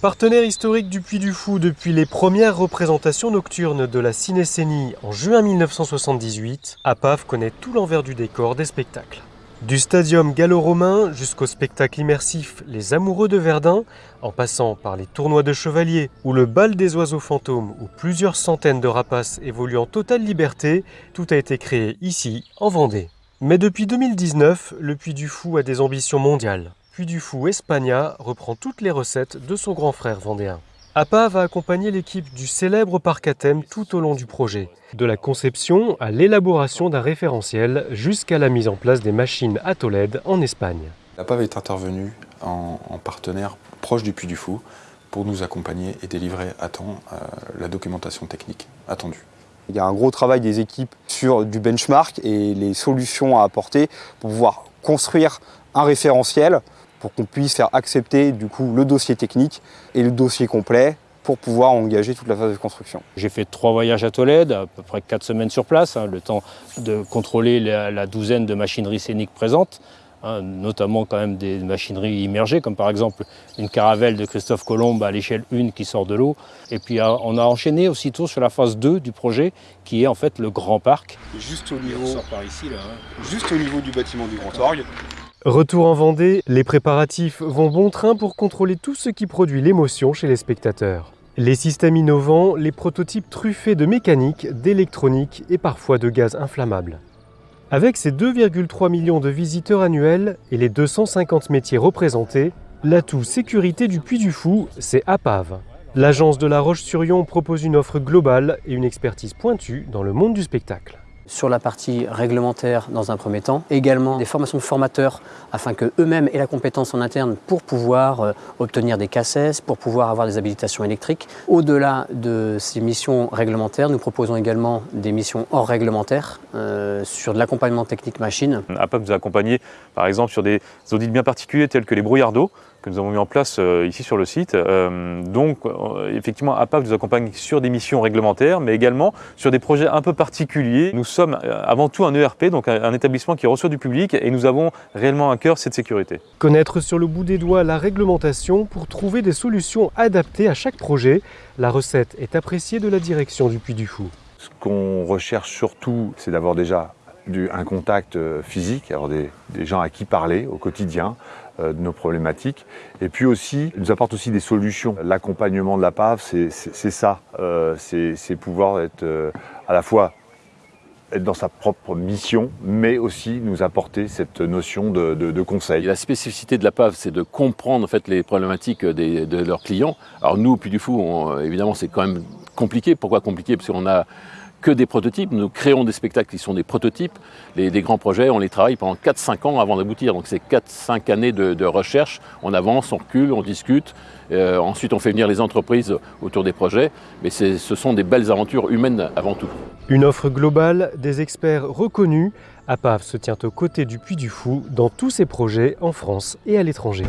Partenaire historique du Puy du Fou depuis les premières représentations nocturnes de la cinécénie en juin 1978, APAV connaît tout l'envers du décor des spectacles. Du stadium gallo-romain jusqu'au spectacle immersif Les Amoureux de Verdun, en passant par les tournois de chevaliers ou le bal des oiseaux fantômes où plusieurs centaines de rapaces évoluent en totale liberté, tout a été créé ici, en Vendée. Mais depuis 2019, le Puy du Fou a des ambitions mondiales. Puy du Fou Espagna reprend toutes les recettes de son grand frère vendéen. APA va accompagner l'équipe du célèbre parc à thème tout au long du projet, de la conception à l'élaboration d'un référentiel jusqu'à la mise en place des machines à Tolède en Espagne. APAV est intervenu en, partenaire proche du Puy du Fou pour nous accompagner et délivrer à temps euh, la documentation technique attendue. Il y a un gros travail des équipes sur du benchmark et les solutions à apporter pour pouvoir construire un référentiel pour qu'on puisse faire accepter du coup le dossier technique et le dossier complet pour pouvoir engager toute la phase de construction. J'ai fait trois voyages à Tolède, à peu près quatre semaines sur place, hein, le temps de contrôler la, douzaine de machineries scéniques présentes, hein, notamment quand même des machineries immergées, comme par exemple une caravelle de Christophe Colomb à l'échelle 1 qui sort de l'eau. Et puis euh, on a enchaîné aussitôt sur la phase 2 du projet, qui est en fait le grand parc. Juste au niveau, par ici, là, hein. juste au niveau du bâtiment du Grand Orgue, Retour en Vendée, les préparatifs vont bon train pour contrôler tout ce qui produit l'émotion chez les spectateurs. Les systèmes innovants, les prototypes truffés de mécanique, d'électronique et parfois de gaz inflammables. Avec ses 2,3 millions de visiteurs annuels et les 250 métiers représentés, l'atout sécurité du Puy du Fou, c'est APAV. L'agence de La Roche-sur-Yon propose une offre globale et une expertise pointue dans le monde du spectacle sur la partie réglementaire dans un premier temps, également des formations de formateurs afin qu'eux-mêmes aient la compétence en interne pour pouvoir euh, obtenir des cassettes, pour pouvoir avoir des habilitations électriques. Au-delà de ces missions réglementaires, nous proposons également des missions hors réglementaires euh, sur de l'accompagnement technique machine. APAP vous a accompagné par exemple sur des audits bien particuliers tels que les brouillards d'eau, que nous avons mis en place euh, ici sur le site. Euh, donc, euh, effectivement, APAV nous accompagne sur des missions réglementaires, mais également sur des projets un peu particuliers. Nous sommes avant tout un ERP, donc un, établissement qui reçoit du public, et nous avons réellement un cœur cette sécurité. Connaître sur le bout des doigts la réglementation pour trouver des solutions adaptées à chaque projet, la recette est appréciée de la direction du Puy du Fou. Ce qu'on recherche surtout, c'est d'avoir déjà un contact euh, physique, avoir des, gens à qui parler au quotidien euh, de nos problématiques. Et puis aussi, il nous apporte aussi des solutions. L'accompagnement de la PAV, c'est ça. Euh, c'est pouvoir être à la fois être dans sa propre mission, mais aussi nous apporter cette notion de, conseil. la spécificité de la PAV, c'est de comprendre en fait, les problématiques de leurs clients. Alors nous, au Puy du Fou, évidemment, c'est quand même compliqué. Pourquoi compliqué? Parce qu'on a que des prototypes. Nous créons des spectacles qui sont des prototypes. Les, grands projets, on les travaille pendant 4-5 ans avant d'aboutir. Donc c'est 4-5 années de, recherche. On avance, on recule, on discute. Euh, ensuite, on fait venir les entreprises autour des projets. Mais ce sont des belles aventures humaines avant tout. Une offre globale, des experts reconnus. APAV se tient aux côtés du Puy du Fou dans tous ses projets en France et à l'étranger.